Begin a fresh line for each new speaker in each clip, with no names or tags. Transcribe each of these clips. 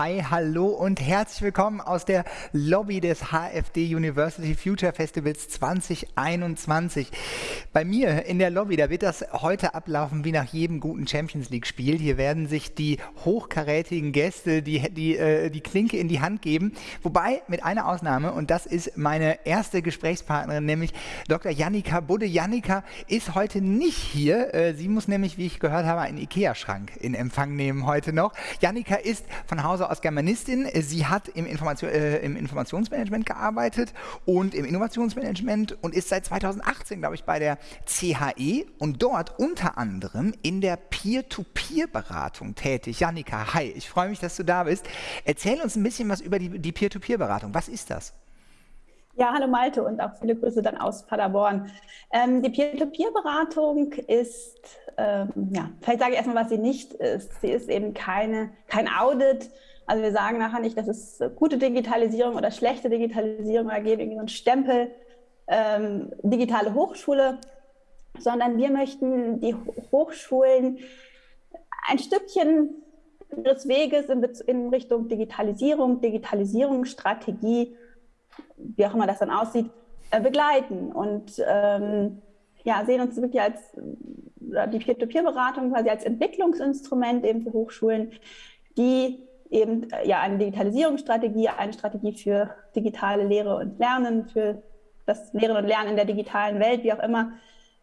Hi, hallo und herzlich willkommen aus der Lobby des HFD University Future Festivals 2021. Bei mir in der Lobby, da wird das heute ablaufen wie nach jedem guten Champions League Spiel. Hier werden sich die hochkarätigen Gäste die, die, äh, die Klinke in die Hand geben. Wobei mit einer Ausnahme und das ist meine erste Gesprächspartnerin, nämlich Dr. Jannika Budde. Jannika ist heute nicht hier. Äh, sie muss nämlich, wie ich gehört habe, einen Ikea-Schrank in Empfang nehmen heute noch. Jannika ist von Hause Aus Germanistin. Sie hat im, Information, äh, im Informationsmanagement gearbeitet und im Innovationsmanagement und ist seit 2018, glaube ich, bei der CHE und dort unter anderem in der Peer-to-Peer-Beratung tätig. Janika, hi, ich freue mich, dass du da bist. Erzähl uns ein bisschen was über die, die Peer-to-Peer-Beratung. Was ist das?
Ja, hallo Malte und auch viele Grüße dann aus Paderborn. Ähm, die Peer-to-Peer-Beratung ist, ähm, ja, vielleicht sage ich erstmal, was sie nicht ist. Sie ist eben keine, kein Audit, also wir sagen nachher nicht, das ist gute Digitalisierung oder schlechte Digitalisierung oder geben irgendwie so einen Stempel ähm, digitale Hochschule, sondern wir möchten die Hochschulen ein Stückchen des Weges in, in Richtung Digitalisierung, Digitalisierungsstrategie, wie auch immer das dann aussieht, äh, begleiten. Und ähm, ja, sehen uns wirklich als die Peer-to-Peer-Beratung quasi als Entwicklungsinstrument eben für Hochschulen, die eben äh, ja, eine Digitalisierungsstrategie, eine Strategie für digitale Lehre und Lernen, für das Lehren und Lernen in der digitalen Welt, wie auch immer,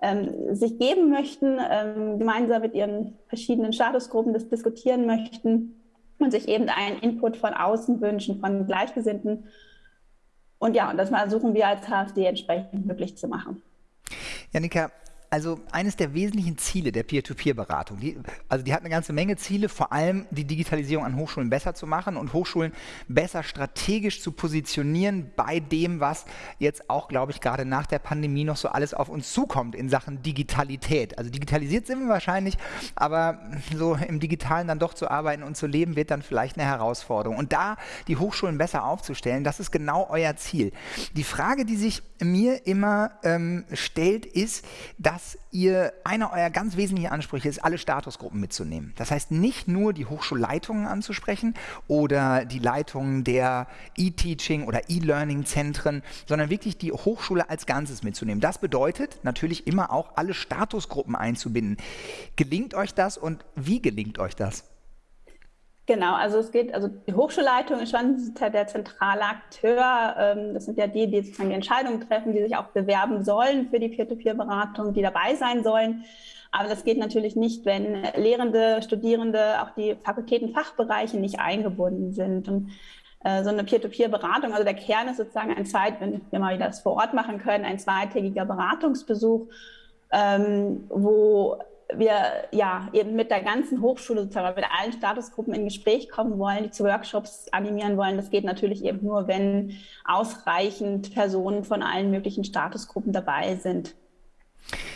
ähm, sich geben möchten, ähm, gemeinsam mit ihren verschiedenen Statusgruppen das diskutieren möchten und sich eben einen Input von außen wünschen, von Gleichgesinnten. Und ja, und das versuchen wir als HFD entsprechend möglich zu machen.
Janika, also eines der wesentlichen Ziele der Peer-to-Peer-Beratung, also die hat eine ganze Menge Ziele, vor allem die Digitalisierung an Hochschulen besser zu machen und Hochschulen besser strategisch zu positionieren bei dem, was jetzt auch, glaube ich, gerade nach der Pandemie noch so alles auf uns zukommt in Sachen Digitalität. Also digitalisiert sind wir wahrscheinlich, aber so im Digitalen dann doch zu arbeiten und zu leben, wird dann vielleicht eine Herausforderung. Und da die Hochschulen besser aufzustellen, das ist genau euer Ziel. Die Frage, die sich mir immer ähm, stellt, ist, dass dass ihr, einer eurer ganz wesentlichen Ansprüche ist, alle Statusgruppen mitzunehmen. Das heißt, nicht nur die Hochschulleitungen anzusprechen oder die Leitungen der E-Teaching oder E-Learning-Zentren, sondern wirklich die Hochschule als Ganzes mitzunehmen. Das bedeutet natürlich immer auch alle Statusgruppen einzubinden. Gelingt euch das und wie gelingt euch das?
Genau, also es geht, also die Hochschulleitung ist schon der zentrale Akteur. Ähm, das sind ja die, die sozusagen die Entscheidungen treffen, die sich auch bewerben sollen für die Peer-to-Peer-Beratung, die dabei sein sollen. Aber das geht natürlich nicht, wenn Lehrende, Studierende, auch die Fakultäten, Fachbereiche nicht eingebunden sind. Und äh, so eine Peer-to-Peer-Beratung, also der Kern ist sozusagen ein Zeit, wenn wir mal das vor Ort machen können, ein zweitägiger Beratungsbesuch, ähm, wo wir ja eben mit der ganzen Hochschule sozusagen mit allen Statusgruppen in Gespräch kommen wollen, die zu Workshops animieren wollen. Das geht natürlich eben nur, wenn ausreichend Personen von allen möglichen Statusgruppen dabei sind.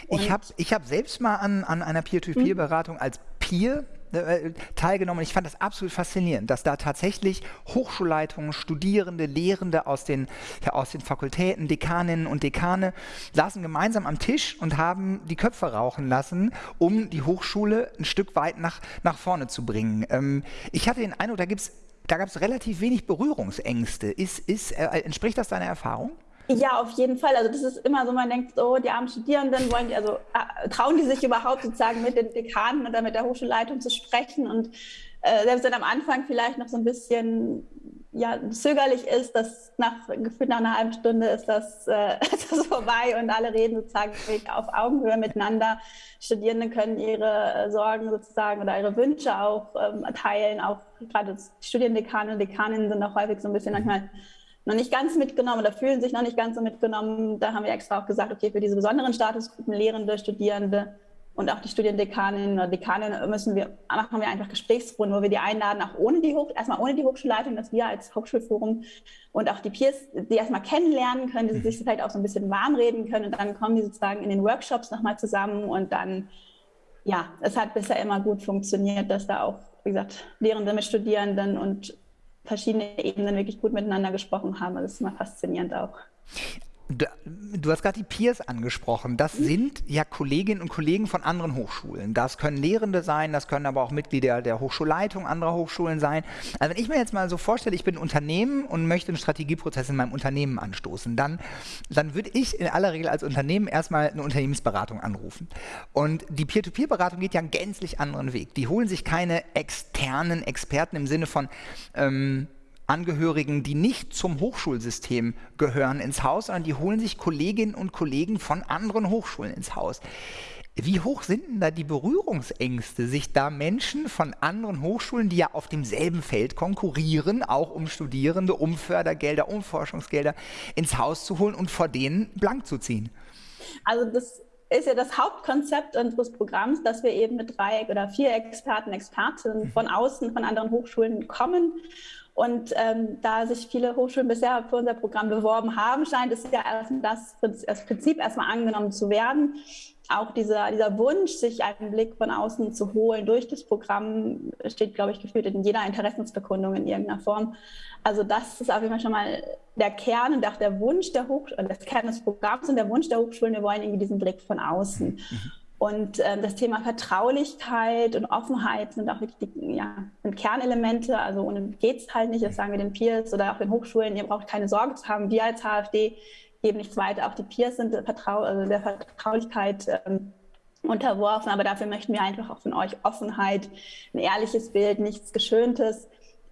Und ich habe ich hab selbst mal an, an einer Peer-to-Peer-Beratung als Peer äh, teilgenommen. Ich fand das absolut faszinierend, dass da tatsächlich Hochschulleitungen, Studierende, Lehrende aus den, ja, aus den Fakultäten, Dekaninnen und Dekane saßen gemeinsam am Tisch und haben die Köpfe rauchen lassen, um die Hochschule ein Stück weit nach, nach vorne zu bringen. Ähm, ich hatte den Eindruck, da, da gab es relativ wenig Berührungsängste. Ist, ist, äh, entspricht das deiner Erfahrung?
Ja, auf jeden Fall. Also das ist immer so, man denkt, so, die armen Studierenden wollen die, also äh, trauen die sich überhaupt sozusagen mit den Dekanen oder mit der Hochschulleitung zu sprechen und äh, selbst wenn am Anfang vielleicht noch so ein bisschen ja, zögerlich ist, dass nach gefühlt nach einer halben Stunde ist das, äh, ist das vorbei und alle reden sozusagen auf Augenhöhe miteinander. Studierende können ihre äh, Sorgen sozusagen oder ihre Wünsche auch ähm, teilen. Auch gerade Studiendekane und Dekaninnen sind auch häufig so ein bisschen manchmal noch nicht ganz mitgenommen oder fühlen sich noch nicht ganz so mitgenommen. Da haben wir extra auch gesagt, okay, für diese besonderen Statusgruppen, Lehrende, Studierende und auch die Studiendekaninnen oder Dekaninnen müssen wir, machen wir einfach Gesprächsrunden, wo wir die einladen, auch ohne die Hoch, erstmal ohne die Hochschulleitung, dass wir als Hochschulforum und auch die Peers, die erstmal kennenlernen können, die sich vielleicht auch so ein bisschen warm reden können und dann kommen die sozusagen in den Workshops nochmal zusammen und dann, ja, es hat bisher immer gut funktioniert, dass da auch, wie gesagt, Lehrende mit Studierenden und verschiedene Ebenen wirklich gut miteinander gesprochen haben. Das ist immer faszinierend auch.
Du hast gerade die Peers angesprochen. Das mhm. sind ja Kolleginnen und Kollegen von anderen Hochschulen. Das können Lehrende sein, das können aber auch Mitglieder der Hochschulleitung anderer Hochschulen sein. Also wenn ich mir jetzt mal so vorstelle, ich bin ein Unternehmen und möchte einen Strategieprozess in meinem Unternehmen anstoßen, dann, dann würde ich in aller Regel als Unternehmen erstmal eine Unternehmensberatung anrufen. Und die Peer-to-Peer-Beratung geht ja einen gänzlich anderen Weg. Die holen sich keine externen Experten im Sinne von ähm, Angehörigen, die nicht zum Hochschulsystem gehören, ins Haus, sondern die holen sich Kolleginnen und Kollegen von anderen Hochschulen ins Haus. Wie hoch sind denn da die Berührungsängste, sich da Menschen von anderen Hochschulen, die ja auf demselben Feld konkurrieren, auch um Studierende, um Fördergelder, um Forschungsgelder, ins Haus zu holen und vor denen blank zu ziehen?
Also das ist ja das Hauptkonzept unseres Programms, dass wir eben mit drei oder vier Experten, Expertinnen von außen, von anderen Hochschulen kommen und ähm, da sich viele Hochschulen bisher für unser Programm beworben haben, scheint es ja das, das Prinzip erstmal angenommen zu werden. Auch dieser, dieser Wunsch, sich einen Blick von außen zu holen durch das Programm, steht, glaube ich, gefühlt in jeder Interessensbekundung in irgendeiner Form. Also das ist auf jeden Fall schon mal der Kern und auch der Wunsch der Hochschulen, das Kern des Programms und der Wunsch der Hochschulen, wir wollen irgendwie diesen Blick von außen. Mhm. Und äh, das Thema Vertraulichkeit und Offenheit sind auch wirklich die, ja, sind Kernelemente. Also ohne geht es halt nicht. Das sagen wir den Peers oder auch den Hochschulen. Ihr braucht keine Sorge zu haben. Wir als HFD geben nichts weiter. Auch die Peers sind Vertrau also der Vertraulichkeit ähm, unterworfen. Aber dafür möchten wir einfach auch von euch Offenheit, ein ehrliches Bild, nichts Geschöntes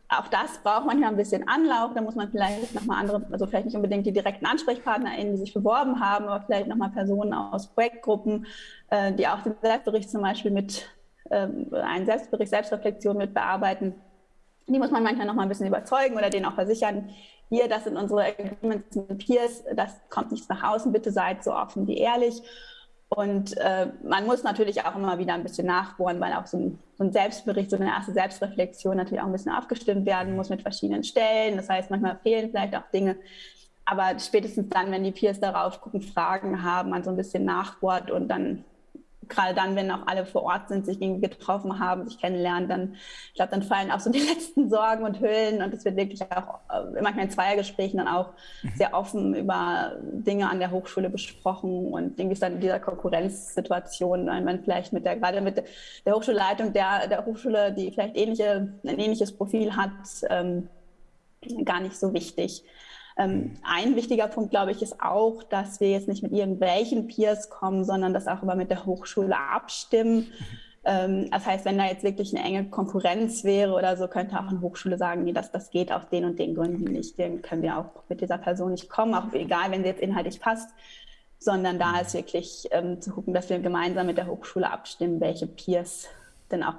auch das braucht manchmal ein bisschen Anlauf. Da muss man vielleicht nochmal andere, also vielleicht nicht unbedingt die direkten AnsprechpartnerInnen, die sich beworben haben, aber vielleicht nochmal Personen aus Projektgruppen, äh, die auch den Selbstbericht zum Beispiel mit, äh, einen Selbstbericht, Selbstreflexion mit bearbeiten. Die muss man manchmal nochmal ein bisschen überzeugen oder denen auch versichern, hier, das sind unsere Agreements mit Peers, das kommt nichts nach außen, bitte seid so offen wie ehrlich. Und äh, man muss natürlich auch immer wieder ein bisschen nachbohren, weil auch so ein, so ein, Selbstbericht, so eine erste Selbstreflexion natürlich auch ein bisschen abgestimmt werden muss mit verschiedenen Stellen. Das heißt, manchmal fehlen vielleicht auch Dinge. Aber spätestens dann, wenn die Peers darauf gucken, Fragen haben, man so ein bisschen nachbohrt und dann gerade dann, wenn auch alle vor Ort sind, sich irgendwie getroffen haben, sich kennenlernen, dann, ich glaube, dann fallen auch so die letzten Sorgen und Hüllen und es wird wirklich auch äh, manchmal in Zweiergesprächen dann auch mhm. sehr offen über Dinge an der Hochschule besprochen und irgendwie ist dann in dieser Konkurrenzsituation, wenn vielleicht mit der, gerade mit der Hochschulleitung der, der Hochschule, die vielleicht ähnliche, ein ähnliches Profil hat, ähm, gar nicht so wichtig. Ähm, ein wichtiger Punkt, glaube ich, ist auch, dass wir jetzt nicht mit irgendwelchen Peers kommen, sondern das auch immer mit der Hochschule abstimmen. Ähm, das heißt, wenn da jetzt wirklich eine enge Konkurrenz wäre oder so, könnte auch eine Hochschule sagen, nee, das, das geht aus den und den Gründen nicht. Dann können wir auch mit dieser Person nicht kommen, auch egal, wenn sie jetzt inhaltlich passt, sondern da ist wirklich ähm, zu gucken, dass wir gemeinsam mit der Hochschule abstimmen, welche Peers denn auch,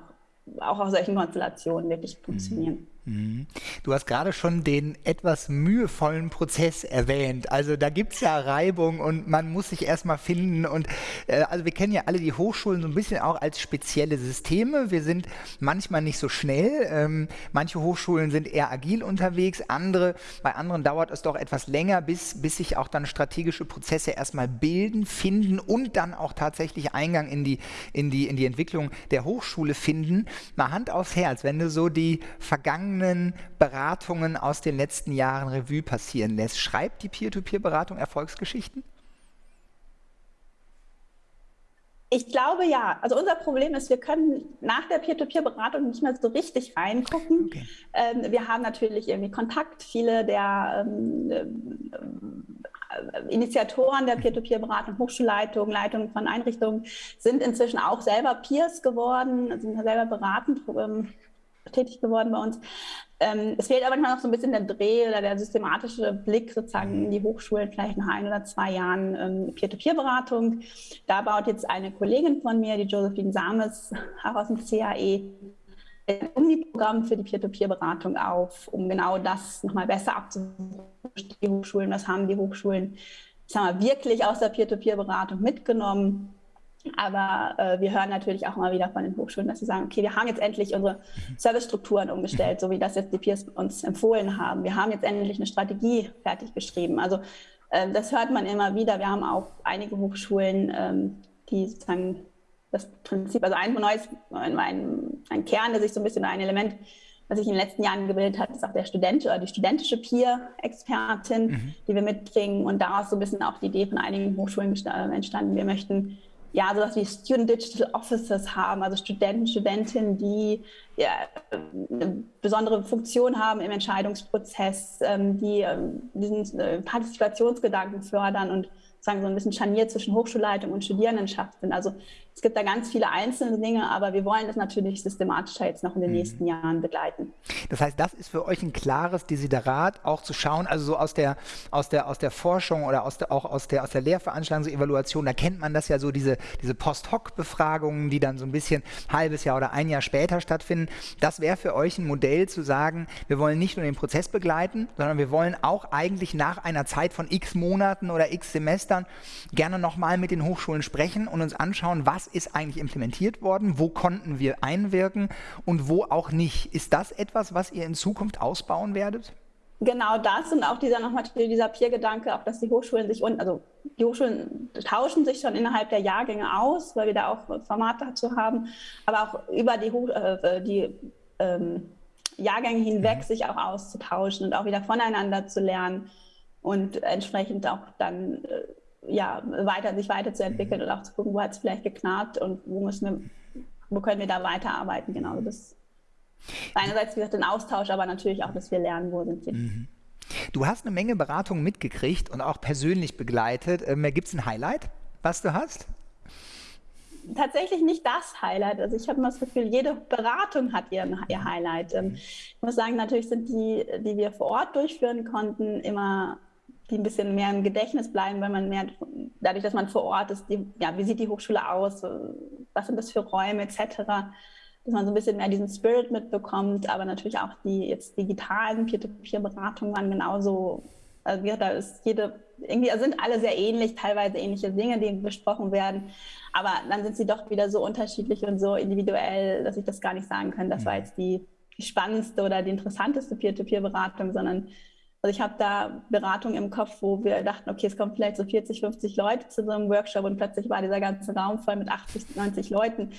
auch aus solchen Konstellationen wirklich funktionieren.
Mhm. Du hast gerade schon den etwas mühevollen Prozess erwähnt. Also da gibt es ja Reibung und man muss sich erstmal finden. Und äh, also wir kennen ja alle die Hochschulen so ein bisschen auch als spezielle Systeme. Wir sind manchmal nicht so schnell. Ähm, manche Hochschulen sind eher agil unterwegs, andere, bei anderen dauert es doch etwas länger, bis, bis sich auch dann strategische Prozesse erstmal bilden, finden und dann auch tatsächlich Eingang in die, in die, in die Entwicklung der Hochschule finden. Mal Hand aufs Herz, wenn du so die vergangenen vergangenen Beratungen aus den letzten Jahren Revue passieren lässt. Schreibt die Peer-to-Peer-Beratung Erfolgsgeschichten?
Ich glaube ja. Also unser Problem ist, wir können nach der Peer-to-Peer-Beratung nicht mehr so richtig reingucken. Okay. Ähm, wir haben natürlich irgendwie Kontakt. Viele der ähm, äh, Initiatoren der Peer-to-Peer-Beratung, Hochschulleitungen, Leitungen von Einrichtungen sind inzwischen auch selber Peers geworden, sind selber beratend ähm, tätig geworden bei uns. Ähm, es fehlt aber manchmal noch so ein bisschen der Dreh oder der systematische Blick sozusagen in die Hochschulen, vielleicht nach ein oder zwei Jahren ähm, Peer-to-Peer-Beratung. Da baut jetzt eine Kollegin von mir, die Josephine Sames, auch aus dem CAE, ein Uni-Programm für die Peer-to-Peer-Beratung auf, um genau das nochmal besser abzuholen. Die Hochschulen, was haben die Hochschulen, ich sag wirklich aus der Peer-to-Peer-Beratung mitgenommen aber äh, wir hören natürlich auch immer wieder von den Hochschulen, dass sie sagen, okay, wir haben jetzt endlich unsere Servicestrukturen umgestellt, so wie das jetzt die Peers uns empfohlen haben. Wir haben jetzt endlich eine Strategie fertig geschrieben. Also äh, das hört man immer wieder. Wir haben auch einige Hochschulen, ähm, die sozusagen das Prinzip, also ein neues, ein, ein Kern, der sich so ein bisschen ein Element was sich in den letzten Jahren gebildet hat, ist auch der Student oder die studentische Peer-Expertin, mhm. die wir mitbringen. Und daraus so ein bisschen auch die Idee von einigen Hochschulen äh, entstanden. Wir möchten ja, sowas wie Student Digital Officers haben, also Studenten, Studentinnen, die ja, eine besondere Funktion haben im Entscheidungsprozess, ähm, die ähm, diesen äh, Partizipationsgedanken fördern und sagen so ein bisschen Scharnier zwischen Hochschulleitung und Studierendenschaft sind. Also es gibt da ganz viele einzelne Dinge, aber wir wollen das natürlich systematischer jetzt noch in den mhm. nächsten Jahren begleiten.
Das heißt, das ist für euch ein klares Desiderat, auch zu schauen, also so aus der, aus der, aus der Forschung oder aus der, auch aus der, aus der Lehrveranstaltungsevaluation, da kennt man das ja so, diese, diese Post-Hoc-Befragungen, die dann so ein bisschen halbes Jahr oder ein Jahr später stattfinden. Das wäre für euch ein Modell zu sagen, wir wollen nicht nur den Prozess begleiten, sondern wir wollen auch eigentlich nach einer Zeit von x Monaten oder x Semestern gerne nochmal mit den Hochschulen sprechen und uns anschauen, was ist eigentlich implementiert worden, wo konnten wir einwirken und wo auch nicht. Ist das etwas, was ihr in Zukunft ausbauen werdet?
Genau das und auch dieser nochmal dieser Peer-Gedanke, auch dass die Hochschulen sich und also die Hochschulen tauschen sich schon innerhalb der Jahrgänge aus, weil wir da auch Formate dazu haben, aber auch über die, äh, die ähm, Jahrgänge hinweg mhm. sich auch auszutauschen und auch wieder voneinander zu lernen und entsprechend auch dann äh, ja, weiter, sich weiterzuentwickeln und auch zu gucken, wo hat es vielleicht geknarrt und wo müssen wir, wo können wir da weiterarbeiten. Genau, das einerseits wie gesagt den Austausch, aber natürlich auch, dass wir lernen, wo sind wir. Mhm.
Du hast eine Menge Beratungen mitgekriegt und auch persönlich begleitet. Ähm, Gibt es ein Highlight, was du hast?
Tatsächlich nicht das Highlight. Also ich habe immer das Gefühl, jede Beratung hat ihren, ihr Highlight. Ähm, ich muss sagen, natürlich sind die, die wir vor Ort durchführen konnten, immer die ein bisschen mehr im Gedächtnis bleiben, weil man mehr, dadurch, dass man vor Ort ist, die, ja, wie sieht die Hochschule aus, was sind das für Räume etc., dass man so ein bisschen mehr diesen Spirit mitbekommt, aber natürlich auch die jetzt digitalen Peer-to-Peer-Beratungen waren genauso, also da ist jede, irgendwie sind alle sehr ähnlich, teilweise ähnliche Dinge, die besprochen werden, aber dann sind sie doch wieder so unterschiedlich und so individuell, dass ich das gar nicht sagen kann, das war mhm. jetzt die, die spannendste oder die interessanteste Peer-to-Peer-Beratung, sondern also ich habe da Beratungen im Kopf, wo wir dachten, okay, es kommen vielleicht so 40, 50 Leute zu so einem Workshop und plötzlich war dieser ganze Raum voll mit 80, 90 Leuten.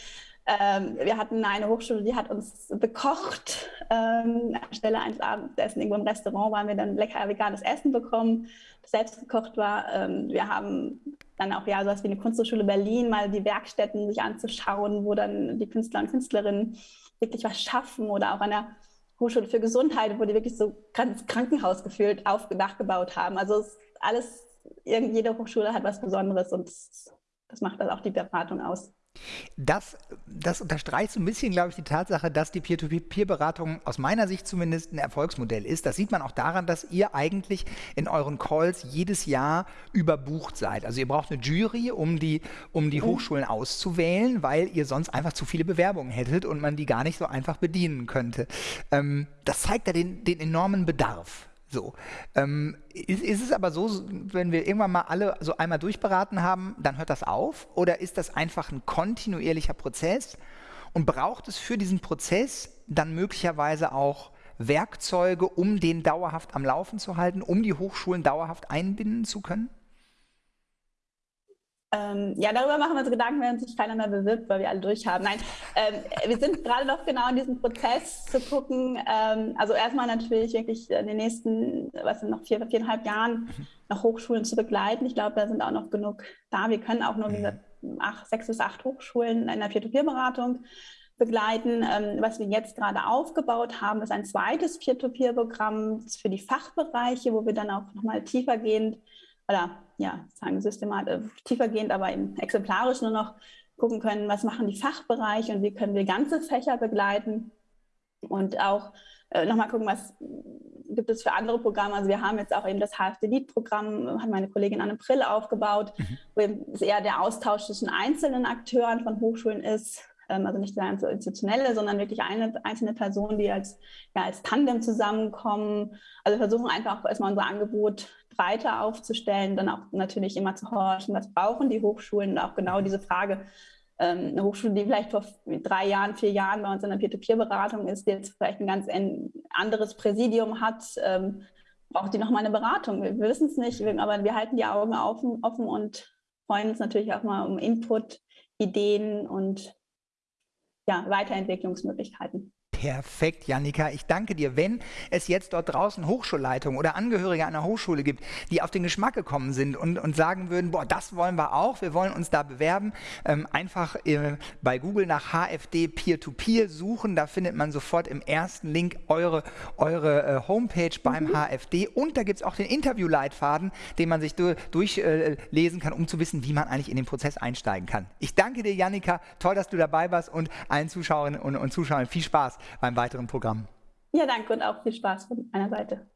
Ähm, wir hatten eine Hochschule, die hat uns bekocht. Ähm, anstelle eines Abendessen irgendwo im Restaurant waren wir dann lecker veganes Essen bekommen, das selbst gekocht war. Ähm, wir haben dann auch ja sowas wie eine Kunsthochschule Berlin, mal die Werkstätten sich anzuschauen, wo dann die Künstler und Künstlerinnen wirklich was schaffen oder auch an der Hochschule für Gesundheit, wo die wirklich so ganz Krankenhaus gefühlt auf, nachgebaut haben. Also alles, jede Hochschule hat was Besonderes und das, das macht dann auch die Beratung aus.
Das, das unterstreicht so ein bisschen, glaube ich, die Tatsache, dass die Peer-to-Peer-Beratung aus meiner Sicht zumindest ein Erfolgsmodell ist. Das sieht man auch daran, dass ihr eigentlich in euren Calls jedes Jahr überbucht seid. Also ihr braucht eine Jury, um die, um die mhm. Hochschulen auszuwählen, weil ihr sonst einfach zu viele Bewerbungen hättet und man die gar nicht so einfach bedienen könnte. Ähm, das zeigt ja den, den enormen Bedarf. So. Ähm, ist, ist, es aber so, wenn wir irgendwann mal alle so einmal durchberaten haben, dann hört das auf? Oder ist das einfach ein kontinuierlicher Prozess? Und braucht es für diesen Prozess dann möglicherweise auch Werkzeuge, um den dauerhaft am Laufen zu halten, um die Hochschulen dauerhaft einbinden zu können?
Ähm, ja, darüber machen wir uns Gedanken, wenn sich keiner mehr bewirbt, weil wir alle durchhaben. Nein, ähm, wir sind gerade noch genau in diesem Prozess zu gucken. Ähm, also erstmal natürlich wirklich in den nächsten, was sind noch vier, viereinhalb Jahren noch Hochschulen zu begleiten. Ich glaube, da sind auch noch genug da. Wir können auch nur, wie gesagt, acht, sechs bis acht Hochschulen in der Peer-to-Peer-Beratung begleiten. Ähm, was wir jetzt gerade aufgebaut haben, ist ein zweites Peer-to-Peer-Programm für die Fachbereiche, wo wir dann auch nochmal tiefergehend oder ja, sagen systematisch, äh, tiefergehend, aber eben exemplarisch nur noch gucken können, was machen die Fachbereiche und wie können wir ganze Fächer begleiten und auch äh, nochmal gucken, was gibt es für andere Programme. Also wir haben jetzt auch eben das HFD-Lead-Programm, hat meine Kollegin Anne Prill aufgebaut, mhm. wo es eher der Austausch zwischen einzelnen Akteuren von Hochschulen ist, ähm, also nicht der institutionelle, sondern wirklich eine einzelne Person, die als, ja, als Tandem zusammenkommen. Also versuchen einfach erstmal unser Angebot breiter aufzustellen, dann auch natürlich immer zu horchen, was brauchen die Hochschulen und auch genau diese Frage, ähm, eine Hochschule, die vielleicht vor drei Jahren, vier Jahren bei uns in der Peer-to-Peer-Beratung ist, die jetzt vielleicht ein ganz anderes Präsidium hat, ähm, braucht die nochmal eine Beratung. Wir, wir wissen es nicht, aber wir halten die Augen offen, offen und freuen uns natürlich auch mal um Input, Ideen und ja, Weiterentwicklungsmöglichkeiten.
Perfekt, Janika. Ich danke dir. Wenn es jetzt dort draußen Hochschulleitungen oder Angehörige einer Hochschule gibt, die auf den Geschmack gekommen sind und, und sagen würden, boah, das wollen wir auch, wir wollen uns da bewerben, ähm, einfach äh, bei Google nach HFD Peer-to-Peer -Peer suchen. Da findet man sofort im ersten Link eure, eure äh, Homepage beim mhm. HFD. Und da gibt es auch den Interviewleitfaden, den man sich du durchlesen äh, kann, um zu wissen, wie man eigentlich in den Prozess einsteigen kann. Ich danke dir, Janika. Toll, dass du dabei warst und allen Zuschauerinnen und, und Zuschauern viel Spaß beim weiteren Programm.
Ja, danke und auch viel Spaß von meiner Seite.